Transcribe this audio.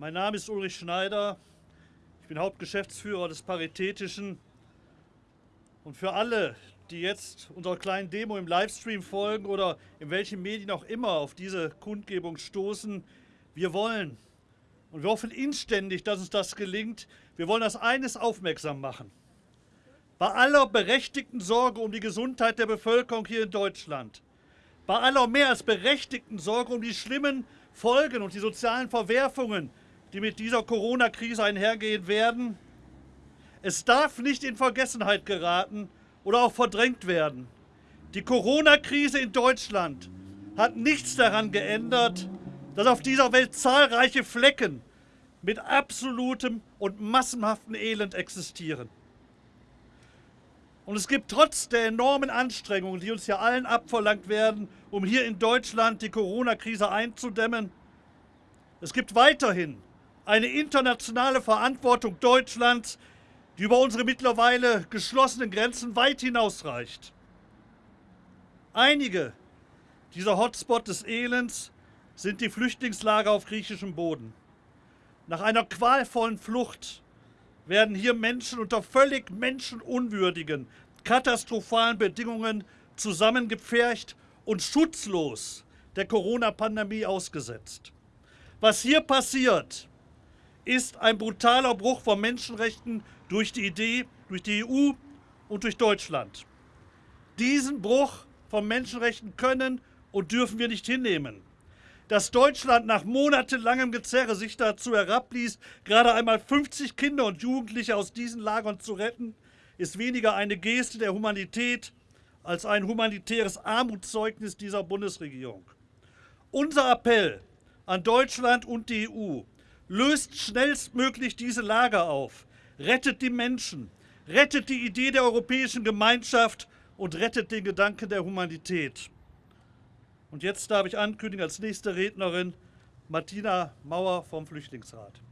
Mein Name ist Ulrich Schneider. Ich bin Hauptgeschäftsführer des Paritätischen. Und für alle, die jetzt unserer kleinen Demo im Livestream folgen oder in welchen Medien auch immer auf diese Kundgebung stoßen, wir wollen und wir hoffen inständig, dass uns das gelingt. Wir wollen das eines aufmerksam machen. Bei aller berechtigten Sorge um die Gesundheit der Bevölkerung hier in Deutschland, bei aller mehr als berechtigten Sorge um die schlimmen Folgen und die sozialen Verwerfungen, die mit dieser Corona-Krise einhergehen werden. Es darf nicht in Vergessenheit geraten oder auch verdrängt werden. Die Corona-Krise in Deutschland hat nichts daran geändert, dass auf dieser Welt zahlreiche Flecken mit absolutem und massenhaften Elend existieren. Und es gibt trotz der enormen Anstrengungen, die uns ja allen abverlangt werden, um hier in Deutschland die Corona-Krise einzudämmen, es gibt weiterhin eine internationale Verantwortung Deutschlands, die über unsere mittlerweile geschlossenen Grenzen weit hinausreicht. Einige dieser Hotspots des Elends sind die Flüchtlingslager auf griechischem Boden. Nach einer qualvollen Flucht werden hier Menschen unter völlig menschenunwürdigen, katastrophalen Bedingungen zusammengepfercht und schutzlos der Corona-Pandemie ausgesetzt. Was hier passiert, ist ein brutaler Bruch von Menschenrechten durch die Idee, durch die EU und durch Deutschland. Diesen Bruch von Menschenrechten können und dürfen wir nicht hinnehmen. Dass Deutschland nach monatelangem Gezerre sich dazu herabließ, gerade einmal 50 Kinder und Jugendliche aus diesen Lagern zu retten, ist weniger eine Geste der Humanität als ein humanitäres Armutszeugnis dieser Bundesregierung. Unser Appell an Deutschland und die EU Löst schnellstmöglich diese Lager auf. Rettet die Menschen. Rettet die Idee der europäischen Gemeinschaft und rettet den Gedanken der Humanität. Und jetzt darf ich ankündigen als nächste Rednerin Martina Mauer vom Flüchtlingsrat.